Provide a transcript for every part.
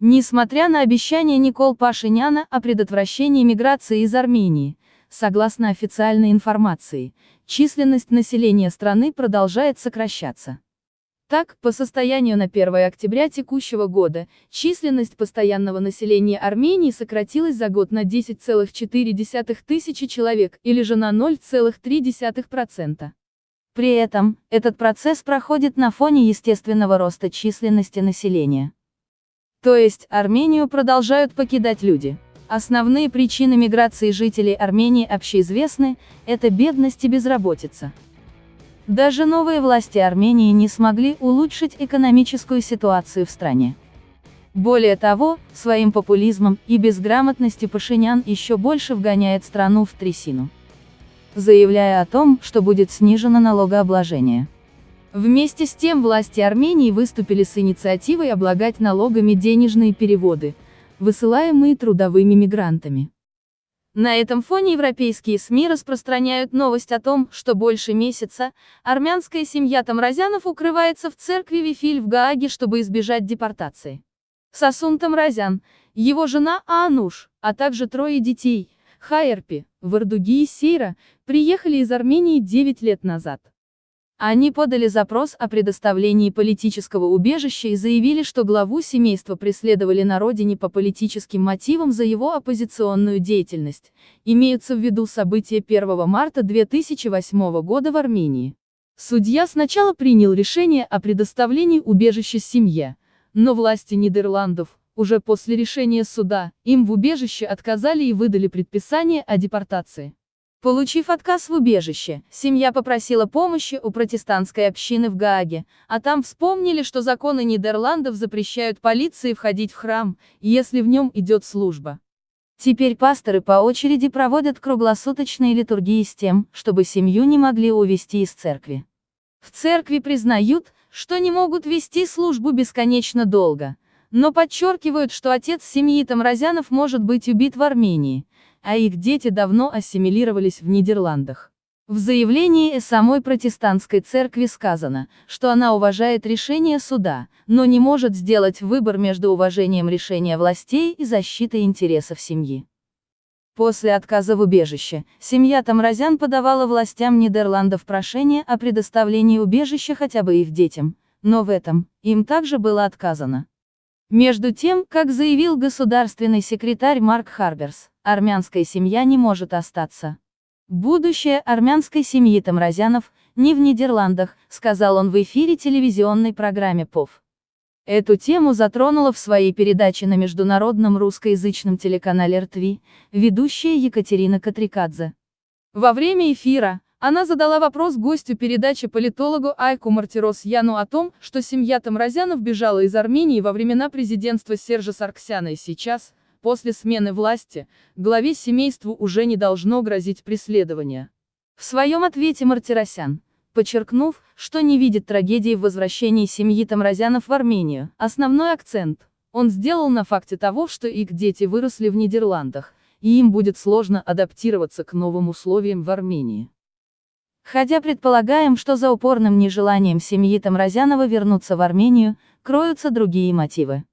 Несмотря на обещание Никол Пашиняна о предотвращении миграции из Армении, согласно официальной информации, численность населения страны продолжает сокращаться. Так, по состоянию на 1 октября текущего года, численность постоянного населения Армении сократилась за год на 10,4 тысячи человек, или же на 0,3%. При этом, этот процесс проходит на фоне естественного роста численности населения. То есть, Армению продолжают покидать люди. Основные причины миграции жителей Армении общеизвестны, это бедность и безработица. Даже новые власти Армении не смогли улучшить экономическую ситуацию в стране. Более того, своим популизмом и безграмотностью Пашинян еще больше вгоняет страну в трясину. Заявляя о том, что будет снижено налогообложение. Вместе с тем власти Армении выступили с инициативой облагать налогами денежные переводы, высылаемые трудовыми мигрантами. На этом фоне европейские СМИ распространяют новость о том, что больше месяца армянская семья Тамразянов укрывается в церкви Вифиль в Гааге, чтобы избежать депортации. Сасун Тамразян, его жена Аануш, а также трое детей, Хайерпи, Вардуги и Сейра, приехали из Армении 9 лет назад. Они подали запрос о предоставлении политического убежища и заявили, что главу семейства преследовали на родине по политическим мотивам за его оппозиционную деятельность. Имеются в виду события 1 марта 2008 года в Армении. Судья сначала принял решение о предоставлении убежища семье, но власти Нидерландов, уже после решения суда, им в убежище отказали и выдали предписание о депортации. Получив отказ в убежище, семья попросила помощи у протестантской общины в Гааге, а там вспомнили, что законы Нидерландов запрещают полиции входить в храм, если в нем идет служба. Теперь пасторы по очереди проводят круглосуточные литургии с тем, чтобы семью не могли увести из церкви. В церкви признают, что не могут вести службу бесконечно долго, но подчеркивают, что отец семьи Тамразянов может быть убит в Армении, а их дети давно ассимилировались в Нидерландах. В заявлении самой протестантской церкви сказано, что она уважает решение суда, но не может сделать выбор между уважением решения властей и защитой интересов семьи. После отказа в убежище, семья Тамразян подавала властям Нидерландов прошение о предоставлении убежища хотя бы их детям, но в этом, им также было отказано. Между тем, как заявил государственный секретарь Марк Харберс, армянская семья не может остаться. Будущее армянской семьи Тамразянов не в Нидерландах, сказал он в эфире телевизионной программе ПОВ. Эту тему затронула в своей передаче на международном русскоязычном телеканале РТВ ведущая Екатерина Катрикадзе. Во время эфира, она задала вопрос гостю передачи политологу Айку Мартирос-Яну о том, что семья Тамразянов бежала из Армении во времена президентства Сержа Сарксяна и сейчас, после смены власти, главе семейству уже не должно грозить преследование. В своем ответе Мартиросян, подчеркнув, что не видит трагедии в возвращении семьи Тамразянов в Армению, основной акцент он сделал на факте того, что их дети выросли в Нидерландах, и им будет сложно адаптироваться к новым условиям в Армении. Хотя предполагаем, что за упорным нежеланием семьи Тамразянова вернуться в Армению, кроются другие мотивы.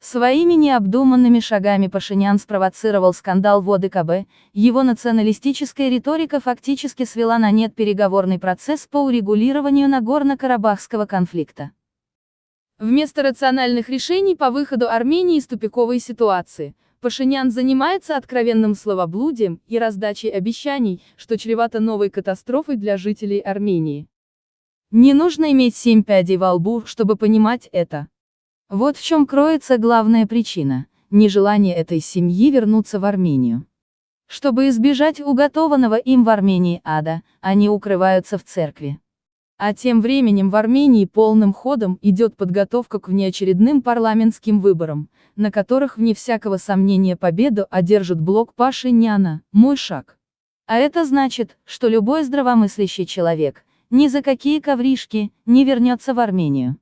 Своими необдуманными шагами Пашинян спровоцировал скандал в ОДКБ, его националистическая риторика фактически свела на нет переговорный процесс по урегулированию Нагорно-Карабахского конфликта. Вместо рациональных решений по выходу Армении из тупиковой ситуации, Пашинян занимается откровенным словоблудием и раздачей обещаний, что чревато новой катастрофой для жителей Армении. Не нужно иметь семь пядей во лбу, чтобы понимать это. Вот в чем кроется главная причина – нежелание этой семьи вернуться в Армению. Чтобы избежать уготованного им в Армении ада, они укрываются в церкви. А тем временем в Армении полным ходом идет подготовка к внеочередным парламентским выборам, на которых вне всякого сомнения победу одержит блок Паши Няна, мой шаг. А это значит, что любой здравомыслящий человек, ни за какие ковришки, не вернется в Армению.